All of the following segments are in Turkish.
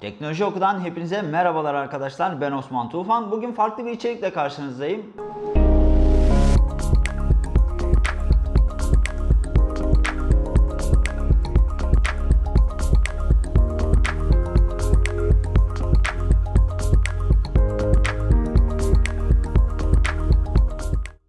Teknoloji Oku'dan hepinize merhabalar arkadaşlar. Ben Osman Tufan. Bugün farklı bir içerikle karşınızdayım.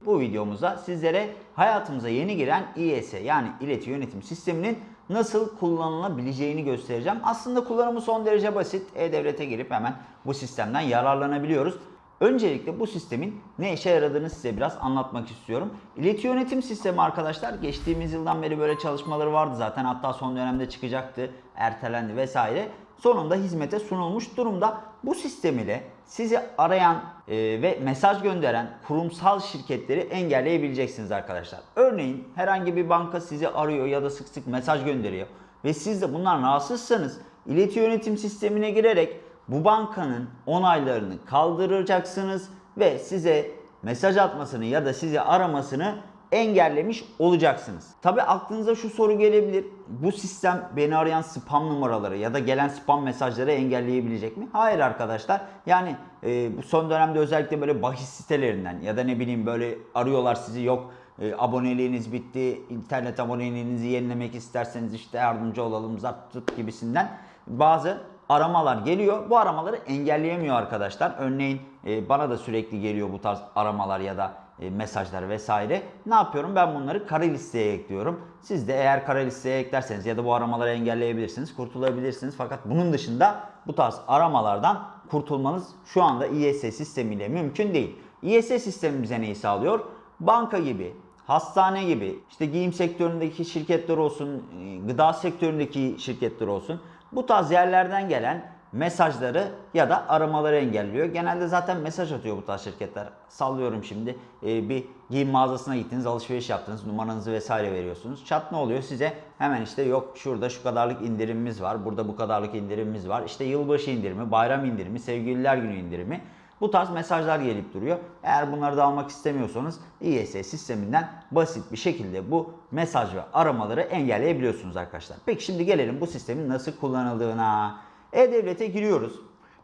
Bu videomuzda sizlere hayatımıza yeni giren İES yani ileti yönetim sisteminin nasıl kullanılabileceğini göstereceğim. Aslında kullanımı son derece basit. E-Devlet'e girip hemen bu sistemden yararlanabiliyoruz. Öncelikle bu sistemin ne işe yaradığını size biraz anlatmak istiyorum. İleti yönetim sistemi arkadaşlar geçtiğimiz yıldan beri böyle çalışmaları vardı zaten. Hatta son dönemde çıkacaktı, ertelendi vesaire. Sonunda hizmete sunulmuş durumda. Bu sistem ile sizi arayan e, ve mesaj gönderen kurumsal şirketleri engelleyebileceksiniz arkadaşlar. Örneğin herhangi bir banka sizi arıyor ya da sık sık mesaj gönderiyor ve siz de bundan rahatsızsanız ileti yönetim sistemine girerek bu bankanın onaylarını kaldıracaksınız ve size mesaj atmasını ya da sizi aramasını engellemiş olacaksınız. Tabi aklınıza şu soru gelebilir. Bu sistem beni arayan spam numaraları ya da gelen spam mesajları engelleyebilecek mi? Hayır arkadaşlar. Yani e, bu son dönemde özellikle böyle bahis sitelerinden ya da ne bileyim böyle arıyorlar sizi yok e, aboneliğiniz bitti, internet aboneliğinizi yenilemek isterseniz işte yardımcı olalım zart tut gibisinden bazı aramalar geliyor. Bu aramaları engelleyemiyor arkadaşlar. Örneğin e, bana da sürekli geliyor bu tarz aramalar ya da mesajlar vesaire. Ne yapıyorum? Ben bunları kara listeye ekliyorum. Siz de eğer kara listeye eklerseniz ya da bu aramaları engelleyebilirsiniz, kurtulabilirsiniz. Fakat bunun dışında bu tarz aramalardan kurtulmanız şu anda İES sistemiyle mümkün değil. İES sistemi bize neyi sağlıyor? Banka gibi, hastane gibi, işte giyim sektöründeki şirketler olsun, e, gıda sektöründeki şirketler olsun. Bu tarz yerlerden gelen mesajları ya da aramaları engelliyor. Genelde zaten mesaj atıyor bu tarz şirketler. Sallıyorum şimdi e, bir giyim mağazasına gittiniz, alışveriş yaptınız, numaranızı vesaire veriyorsunuz. Çat ne oluyor size? Hemen işte yok şurada şu kadarlık indirimimiz var, burada bu kadarlık indirimimiz var. İşte yılbaşı indirimi, bayram indirimi, sevgililer günü indirimi. Bu tarz mesajlar gelip duruyor. Eğer bunları da almak istemiyorsanız İES sisteminden basit bir şekilde bu mesaj ve aramaları engelleyebiliyorsunuz arkadaşlar. Peki şimdi gelelim bu sistemin nasıl kullanıldığına. E-Devlet'e giriyoruz.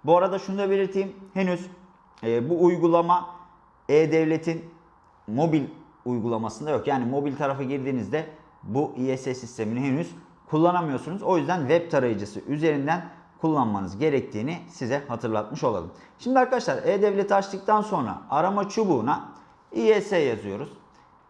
Bu arada şunu da belirteyim. Henüz e, bu uygulama E-Devlet'in mobil uygulamasında yok. Yani mobil tarafa girdiğinizde bu İES sistemini henüz kullanamıyorsunuz. O yüzden web tarayıcısı üzerinden kullanmanız gerektiğini size hatırlatmış olalım. Şimdi arkadaşlar E-Devlet'i açtıktan sonra arama çubuğuna İES yazıyoruz.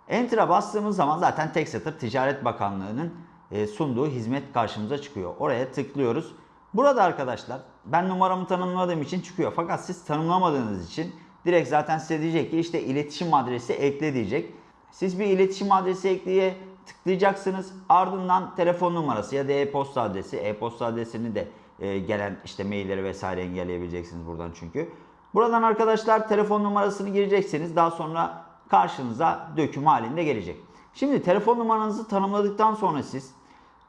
Enter'a bastığımız zaman zaten tek satır Ticaret Bakanlığı'nın e, sunduğu hizmet karşımıza çıkıyor. Oraya tıklıyoruz. Burada arkadaşlar ben numaramı tanımladığım için çıkıyor. Fakat siz tanımlamadığınız için direkt zaten size diyecek ki işte iletişim adresi ekle diyecek. Siz bir iletişim adresi ekleye tıklayacaksınız. Ardından telefon numarası ya da e-posta adresi. E-posta adresini de e, gelen işte mailleri vesaire engelleyebileceksiniz buradan çünkü. Buradan arkadaşlar telefon numarasını gireceksiniz. Daha sonra karşınıza döküm halinde gelecek. Şimdi telefon numaranızı tanımladıktan sonra siz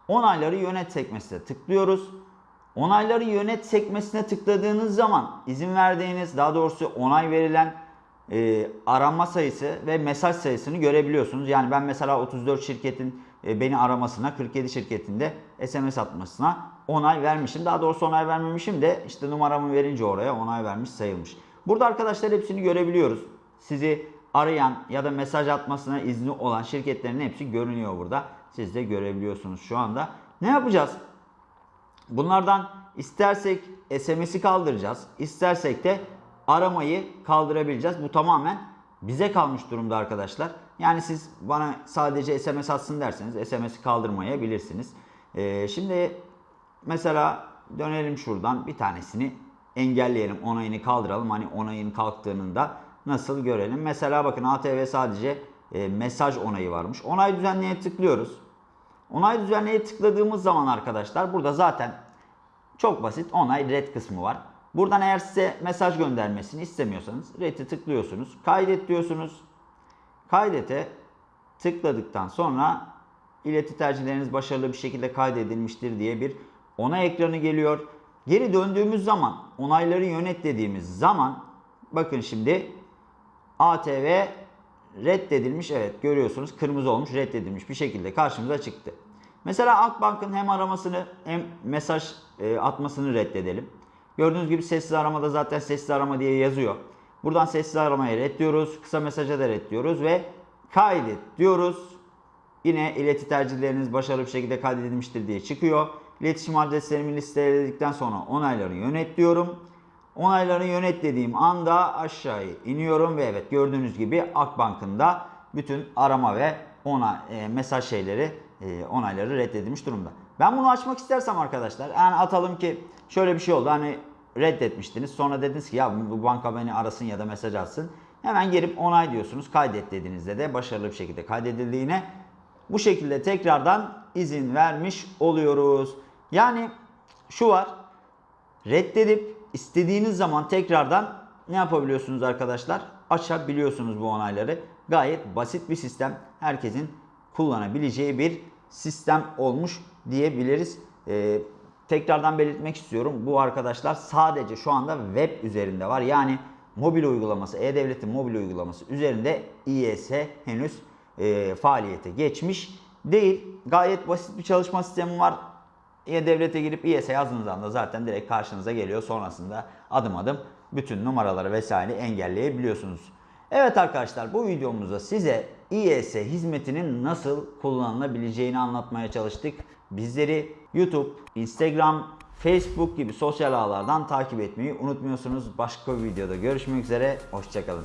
onayları yönet sekmesine tıklıyoruz. Onayları yönet sekmesine tıkladığınız zaman izin verdiğiniz daha doğrusu onay verilen e, arama sayısı ve mesaj sayısını görebiliyorsunuz. Yani ben mesela 34 şirketin e, beni aramasına 47 şirketinde SMS atmasına onay vermişim. Daha doğrusu onay vermemişim de işte numaramı verince oraya onay vermiş sayılmış. Burada arkadaşlar hepsini görebiliyoruz. Sizi arayan ya da mesaj atmasına izni olan şirketlerin hepsi görünüyor burada. Siz de görebiliyorsunuz şu anda. Ne yapacağız? Bunlardan istersek SMS'i kaldıracağız. İstersek de aramayı kaldırabileceğiz. Bu tamamen bize kalmış durumda arkadaşlar. Yani siz bana sadece SMS atsın derseniz SMS'i kaldırmayabilirsiniz. Ee, şimdi mesela dönelim şuradan bir tanesini engelleyelim. Onayını kaldıralım. Hani onayın kalktığını da nasıl görelim. Mesela bakın ATV sadece e, mesaj onayı varmış. Onay düzenleye tıklıyoruz. Onay düzenleye tıkladığımız zaman arkadaşlar burada zaten çok basit onay red kısmı var. Buradan eğer size mesaj göndermesini istemiyorsanız red'i tıklıyorsunuz. Kaydet diyorsunuz. Kaydete tıkladıktan sonra ileti tercihleriniz başarılı bir şekilde kaydedilmiştir diye bir onay ekranı geliyor. Geri döndüğümüz zaman onayları yönet dediğimiz zaman bakın şimdi ATV reddedilmiş evet görüyorsunuz kırmızı olmuş reddedilmiş bir şekilde karşımıza çıktı. Mesela Akbank'ın hem aramasını hem mesaj e, atmasını reddedelim. Gördüğünüz gibi sessiz aramada zaten sessiz arama diye yazıyor. Buradan sessiz aramayı red diyoruz. Kısa mesaja da red diyoruz ve kaydet diyoruz. Yine ileti tercihleriniz başarılı bir şekilde kaydedilmiştir diye çıkıyor. İletişim adreslerimi listeledikten sonra onayları yönet diyorum. Onayları yönet dediğim anda aşağıya iniyorum ve evet gördüğünüz gibi Akbank'ın da bütün arama ve ona e, mesaj şeyleri e, onayları reddedilmiş durumda. Ben bunu açmak istersem arkadaşlar yani atalım ki şöyle bir şey oldu hani reddetmiştiniz sonra dediniz ki ya bu banka beni arasın ya da mesaj atsın. Hemen gelip onay diyorsunuz kaydet dediğinizde de başarılı bir şekilde kaydedildiğine bu şekilde tekrardan izin vermiş oluyoruz. Yani şu var reddedip istediğiniz zaman tekrardan ne yapabiliyorsunuz arkadaşlar? Açabiliyorsunuz bu onayları. Gayet basit bir sistem. Herkesin kullanabileceği bir sistem olmuş diyebiliriz. Ee, tekrardan belirtmek istiyorum. Bu arkadaşlar sadece şu anda web üzerinde var. Yani mobil uygulaması, E-Devlet'in mobil uygulaması üzerinde İES henüz e, faaliyete geçmiş değil. Gayet basit bir çalışma sistemi var. E-Devlet'e girip İES yazdığınız anda zaten direkt karşınıza geliyor. Sonrasında adım adım bütün numaraları vesaire engelleyebiliyorsunuz. Evet arkadaşlar bu videomuzda size İES hizmetinin nasıl kullanılabileceğini anlatmaya çalıştık. Bizleri YouTube, Instagram, Facebook gibi sosyal ağlardan takip etmeyi unutmuyorsunuz. Başka bir videoda görüşmek üzere. Hoşçakalın.